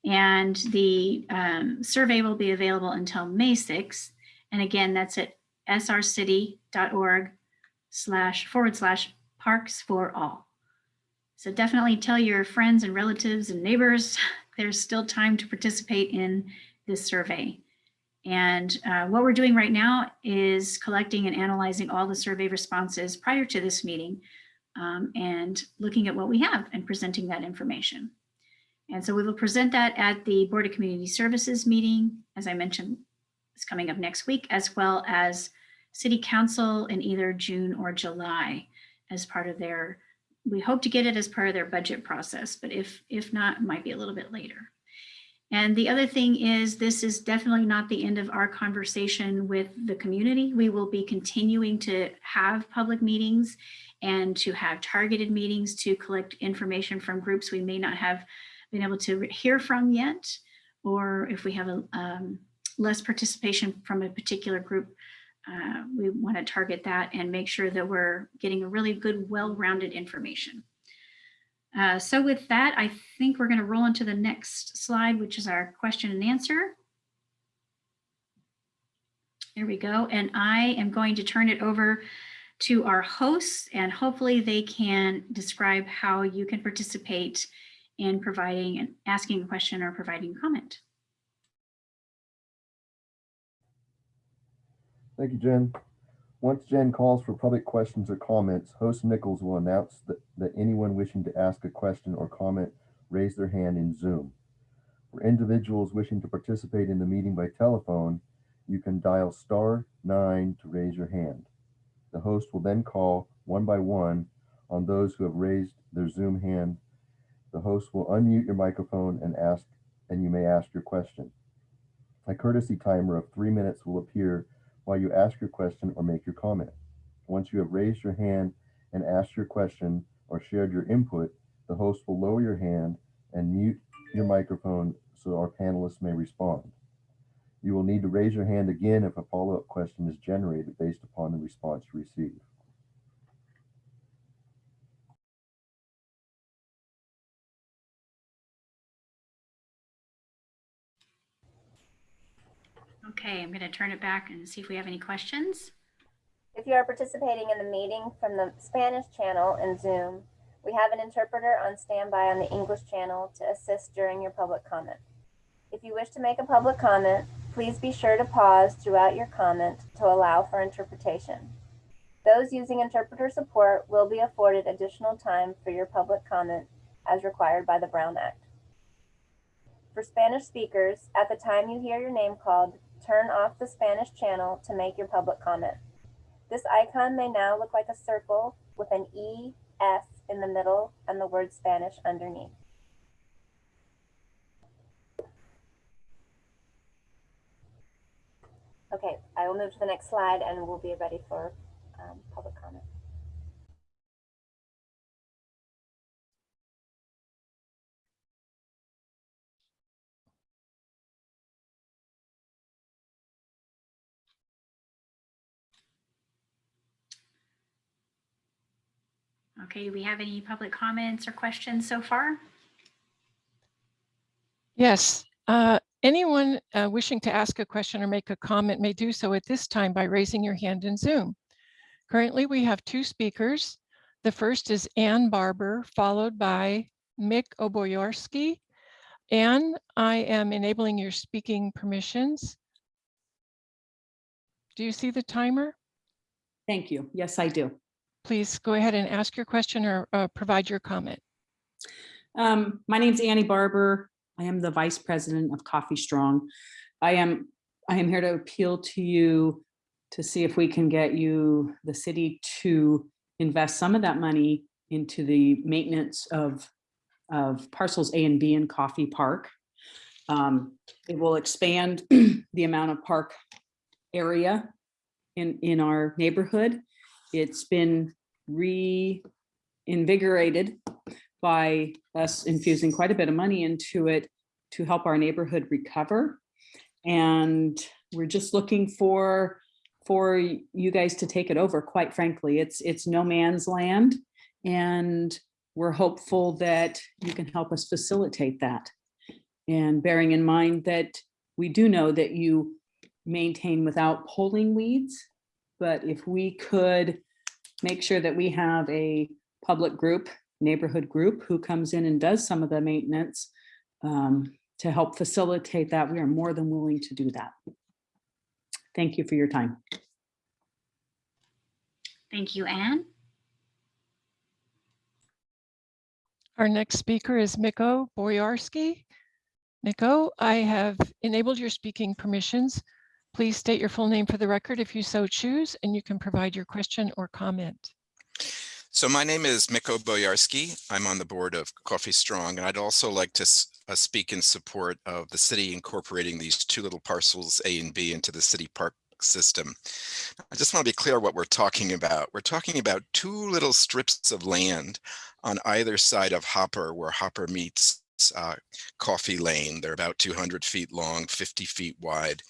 And the um, survey will be available until May 6th. And again, that's at srcity.org slash forward slash parks for all. So definitely tell your friends and relatives and neighbors [LAUGHS] there's still time to participate in this survey. And uh, what we're doing right now is collecting and analyzing all the survey responses prior to this meeting um, and looking at what we have and presenting that information. And so we will present that at the Board of Community Services meeting, as I mentioned, it's coming up next week, as well as City Council in either June or July as part of their, we hope to get it as part of their budget process, but if, if not, it might be a little bit later. And the other thing is this is definitely not the end of our conversation with the community. We will be continuing to have public meetings and to have targeted meetings to collect information from groups we may not have been able to hear from yet, or if we have a um, less participation from a particular group, uh, we want to target that and make sure that we're getting a really good, well-rounded information. Uh, so with that, I think we're going to roll into the next slide, which is our question and answer. There we go. And I am going to turn it over to our hosts and hopefully they can describe how you can participate in providing and asking a question or providing comment. Thank you, Jen. Once Jen calls for public questions or comments, host Nichols will announce that, that anyone wishing to ask a question or comment raise their hand in Zoom. For individuals wishing to participate in the meeting by telephone, you can dial star nine to raise your hand. The host will then call one by one on those who have raised their Zoom hand. The host will unmute your microphone and ask, and you may ask your question. A courtesy timer of three minutes will appear while you ask your question or make your comment. Once you have raised your hand and asked your question or shared your input, the host will lower your hand and mute your microphone so our panelists may respond. You will need to raise your hand again if a follow-up question is generated based upon the response you receive. Okay, I'm going to turn it back and see if we have any questions. If you are participating in the meeting from the Spanish channel in Zoom, we have an interpreter on standby on the English channel to assist during your public comment. If you wish to make a public comment, please be sure to pause throughout your comment to allow for interpretation. Those using interpreter support will be afforded additional time for your public comment as required by the Brown Act. For Spanish speakers, at the time you hear your name called, turn off the Spanish channel to make your public comment. This icon may now look like a circle with an E, S in the middle and the word Spanish underneath. Okay, I will move to the next slide and we'll be ready for um, public comment. Okay, do we have any public comments or questions so far? Yes, uh, anyone uh, wishing to ask a question or make a comment may do so at this time by raising your hand in Zoom. Currently, we have two speakers. The first is Ann Barber, followed by Mick Oboyorski. Ann, I am enabling your speaking permissions. Do you see the timer? Thank you. Yes, I do. Please go ahead and ask your question or uh, provide your comment. Um, my name's Annie Barber. I am the Vice President of Coffey Strong. I am I am here to appeal to you to see if we can get you, the city, to invest some of that money into the maintenance of, of parcels A and B in Coffey Park. Um, it will expand [CLEARS THROAT] the amount of park area in, in our neighborhood. It's been reinvigorated by us infusing quite a bit of money into it to help our neighborhood recover. And we're just looking for for you guys to take it over. Quite frankly, it's it's no man's land. And we're hopeful that you can help us facilitate that. And bearing in mind that we do know that you maintain without pulling weeds, but if we could make sure that we have a public group, neighborhood group who comes in and does some of the maintenance um, to help facilitate that, we are more than willing to do that. Thank you for your time. Thank you, Anne. Our next speaker is Miko Boyarsky. Miko, I have enabled your speaking permissions. Please state your full name for the record if you so choose, and you can provide your question or comment. So my name is Miko Boyarsky. I'm on the board of Coffey Strong, and I'd also like to uh, speak in support of the city incorporating these two little parcels A and B into the city park system. I just want to be clear what we're talking about. We're talking about two little strips of land on either side of Hopper where Hopper meets uh, Coffey Lane. They're about 200 feet long, 50 feet wide.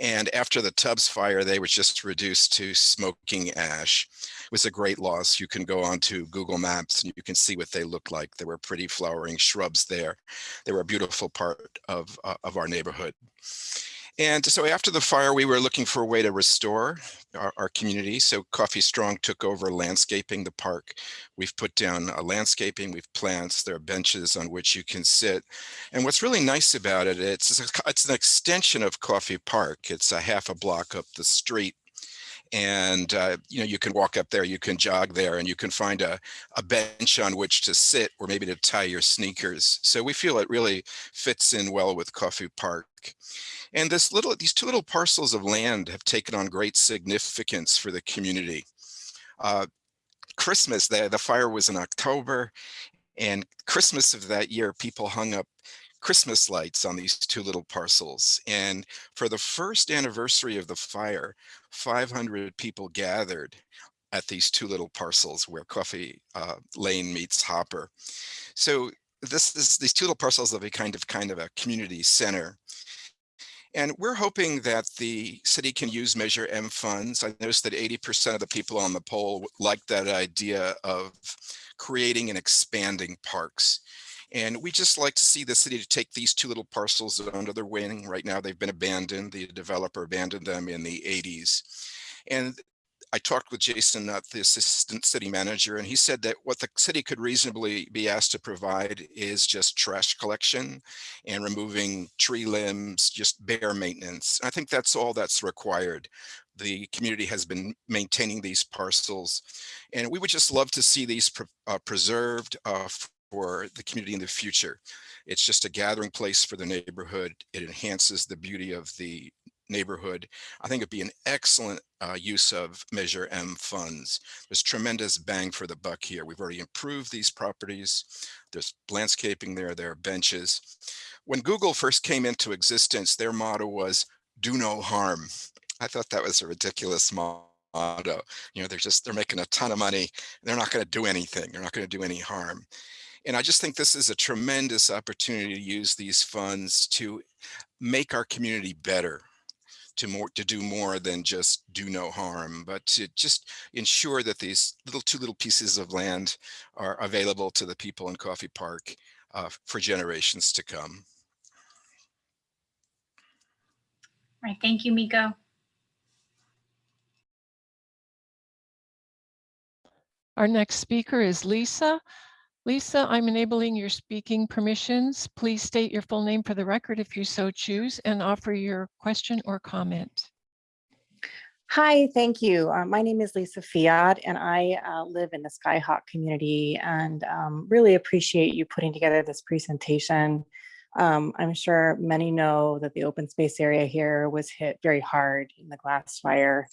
And after the Tubbs fire, they were just reduced to smoking ash. It was a great loss. You can go onto Google Maps and you can see what they looked like. There were pretty flowering shrubs there. They were a beautiful part of, uh, of our neighborhood. And so after the fire, we were looking for a way to restore our, our, community. So Coffey Strong took over landscaping the park. We've put down a landscaping, we've plants, there are benches on which you can sit. And what's really nice about it, it's, it's an extension of Coffey Park. It's a half a block up the street. And, uh, you know, you can walk up there, you can jog there, and you can find a, a bench on which to sit or maybe to tie your sneakers. So we feel it really fits in well with Coffey Park. And this little, these two little parcels of land have taken on great significance for the community. Uh, Christmas, the, the fire was in October, and Christmas of that year, people hung up Christmas lights on these two little parcels. And for the first anniversary of the fire, 500 people gathered at these two little parcels where Coffey uh, Lane meets Hopper. So this is these two little parcels of a kind of kind of a community center. And we're hoping that the city can use Measure M funds. I noticed that 80% of the people on the poll like that idea of creating and expanding parks. And we just like to see the city to take these two little parcels under their wing. Right now, they've been abandoned. The developer abandoned them in the 80s. And I talked with Jason, uh, the assistant city manager, and he said that what the city could reasonably be asked to provide is just trash collection and removing tree limbs, just bare maintenance. I think that's all that's required. The community has been maintaining these parcels, and we would just love to see these pre uh, preserved uh, for the community in the future. It's just a gathering place for the neighborhood. It enhances the beauty of the neighborhood. I think it'd be an excellent uh, use of Measure M funds. There's tremendous bang for the buck here. We've already improved these properties. There's landscaping there, there are benches. When Google first came into existence, their motto was do no harm. I thought that was a ridiculous motto. You know, they're just, they're making a ton of money. They're not going to do anything. They're not going to do any harm. And I just think this is a tremendous opportunity to use these funds to make our community better to more to do more than just do no harm, but to just ensure that these little two little pieces of land are available to the people in Coffey Park uh, for generations to come. All right, thank you, Miko. Our next speaker is Lisa. Lisa, I'm enabling your speaking permissions. Please state your full name for the record if you so choose and offer your question or comment. Hi, thank you. Uh, my name is Lisa Fiat and I uh, live in the Skyhawk community and um, really appreciate you putting together this presentation. Um, I'm sure many know that the open space area here was hit very hard in the glass fire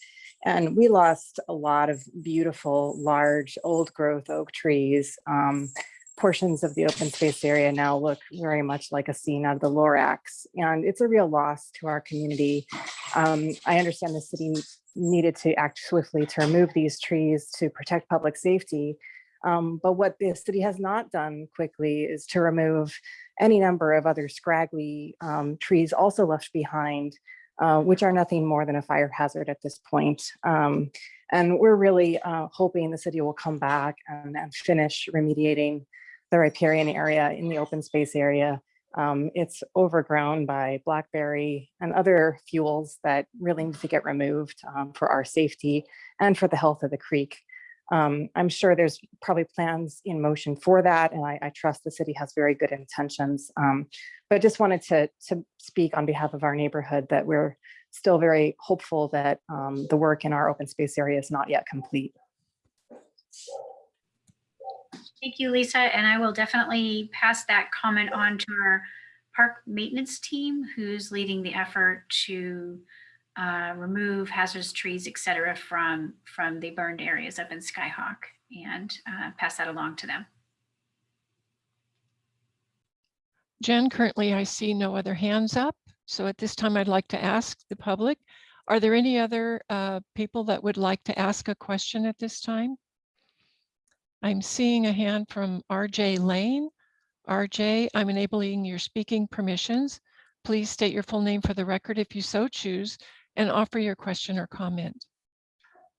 and we lost a lot of beautiful, large, old growth oak trees. Um, portions of the open space area now look very much like a scene out of the Lorax, and it's a real loss to our community. Um, I understand the city needed to act swiftly to remove these trees to protect public safety. Um, but what the city has not done quickly is to remove any number of other scraggly um, trees also left behind uh, which are nothing more than a fire hazard at this point. Um, and we're really uh, hoping the city will come back and, and, finish remediating the riparian area in the open space area. Um, it's overgrown by blackberry and other fuels that really need to get removed um, for our safety and for the health of the creek. Um, I'm sure there's probably plans in motion for that, and I, I trust the city has very good intentions. Um, but just wanted to, to speak on behalf of our neighborhood that we're still very hopeful that um, the work in our open space area is not yet complete. Thank you, Lisa. And I will definitely pass that comment on to our park maintenance team who's leading the effort to uh, remove hazardous trees, et cetera, from, from the burned areas up in Skyhawk and uh, pass that along to them. Jen, currently I see no other hands up. So at this time, I'd like to ask the public, are there any other uh, people that would like to ask a question at this time? I'm seeing a hand from RJ Lane. RJ, I'm enabling your speaking permissions. Please state your full name for the record if you so choose and offer your question or comment.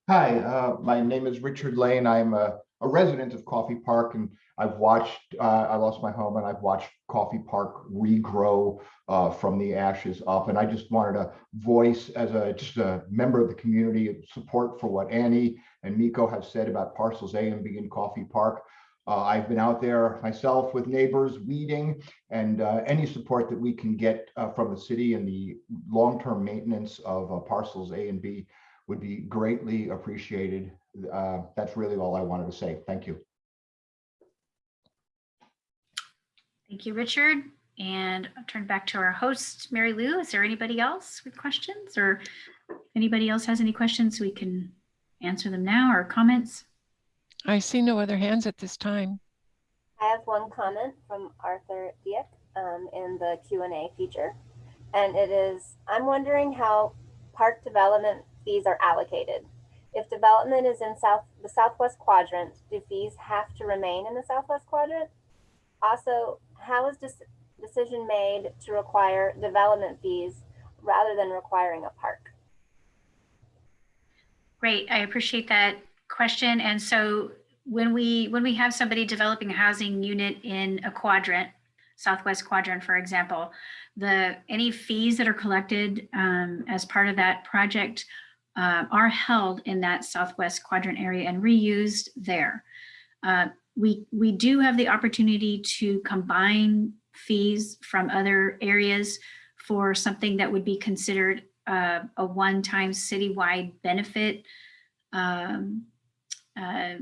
Hi, uh, my name is Richard Lane. I'm a, a resident of Coffey Park and I've watched, uh, I lost my home and I've watched Coffey Park regrow uh, from the ashes up. And I just wanted to voice as a just a member of the community support for what Annie and Miko have said about parcels A and B in Coffey Park. Uh, I've been out there myself with neighbors weeding and uh, any support that we can get uh, from the city and the long-term maintenance of uh, parcels A and B would be greatly appreciated. Uh, That's really all I wanted to say. Thank you. Thank you, Richard. And I'll turn back to our host, Mary Lou. Is there anybody else with questions or anybody else has any questions, we can answer them now or comments? I see no other hands at this time. I have one comment from Arthur Dieck um, in the Q and A feature, and it is: I'm wondering how park development fees are allocated. If development is in south the southwest quadrant, do fees have to remain in the southwest quadrant? Also, how is this decision made to require development fees rather than requiring a park? Great, I appreciate that question. And so when we when we have somebody developing a housing unit in a quadrant, southwest quadrant, for example, the any fees that are collected um, as part of that project uh, are held in that southwest quadrant area and reused there. Uh, we we do have the opportunity to combine fees from other areas for something that would be considered uh, a one-time citywide benefit. Um, uh,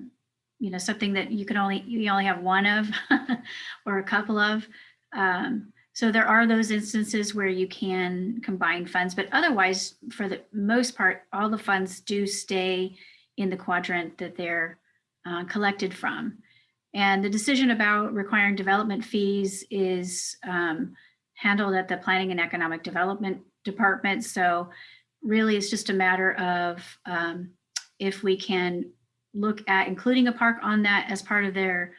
you know, something that you can only, you only have one of [LAUGHS] or a couple of. Um, so there are those instances where you can combine funds, but otherwise, for the most part, all the funds do stay in the quadrant that they're uh, collected from. And the decision about requiring development fees is um, handled at the Planning and Economic Development Department. So really, it's just a matter of um, if we can look at including a park on that as part of their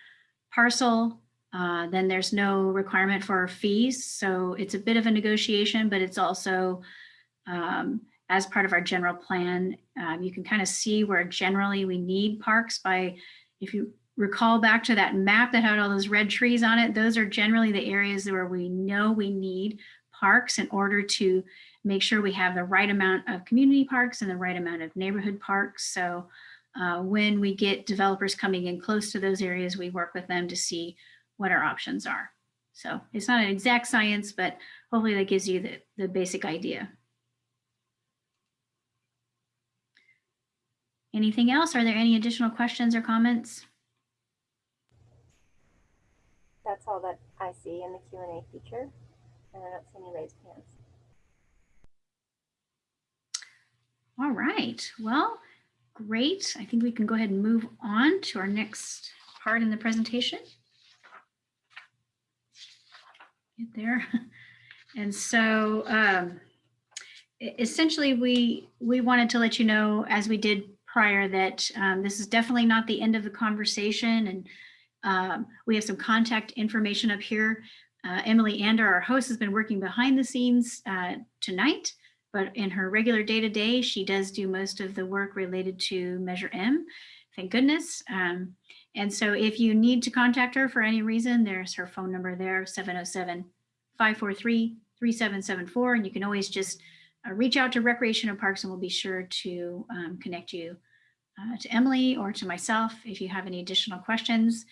parcel, uh, then there's no requirement for fees. So it's a bit of a negotiation, but it's also um, as part of our general plan. Um, you can kind of see where generally we need parks by, if you recall back to that map that had all those red trees on it, those are generally the areas where we know we need parks in order to make sure we have the right amount of community parks and the right amount of neighborhood parks. So uh, when we get developers coming in close to those areas, we work with them to see what our options are. So it's not an exact science, but hopefully that gives you the, the basic idea. Anything else? Are there any additional questions or comments? That's all that I see in the Q and A feature, and I don't see any raised hands. All right, well, great. I think we can go ahead and move on to our next part in the presentation. Get there. [LAUGHS] And so um, essentially we we wanted to let you know, as we did prior, that um, this is definitely not the end of the conversation. And um, we have some contact information up here. Uh, Emily Ander, our host, has been working behind the scenes uh, tonight but in her regular day-to-day, she does do most of the work related to Measure M, thank goodness. Um, and so if you need to contact her for any reason, there's her phone number there, 707-543-3774. And you can always just uh, reach out to Recreation and Parks and we'll be sure to um, connect you uh, to Emily or to myself if you have any additional questions.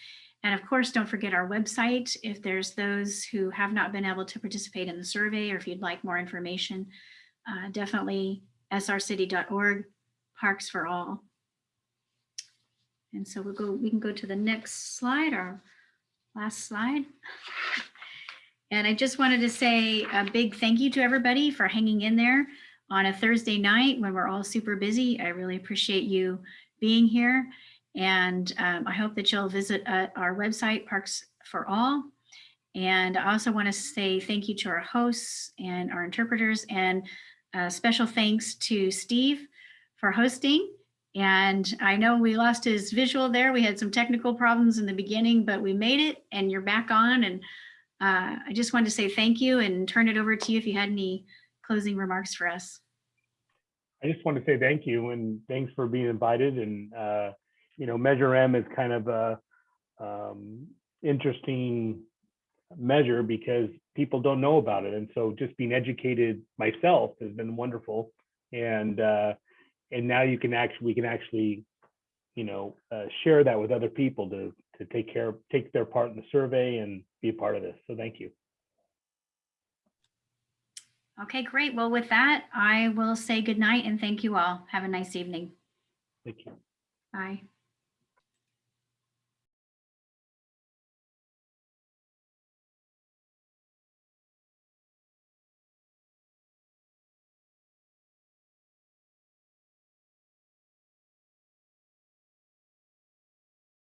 And of course, don't forget our website. If there's those who have not been able to participate in the survey or if you'd like more information, uh, definitely srcity.org, Parks for All. And so we'll go, we can go to the next slide, our last slide. And I just wanted to say a big thank you to everybody for hanging in there on a Thursday night when we're all super busy. I really appreciate you being here. And um, I hope that you'll visit uh, our website, Parks for All. And I also want to say thank you to our hosts and our interpreters and special thanks to Steve for hosting. And I know we lost his visual there. We had some technical problems in the beginning, but we made it and you're back on. And uh, I just wanted to say thank you and turn it over to you if you had any closing remarks for us. I just want to say thank you and thanks for being invited. And, uh, you know, Measure M is kind of a um, interesting measure because people don't know about it. And so just being educated myself has been wonderful. And, uh, and now you can actually, we can actually, you know, uh, share that with other people to, to take care, take their part in the survey and be a part of this. So thank you. Okay, great. Well, with that, I will say good night and thank you all. Have a nice evening. Thank you. Bye.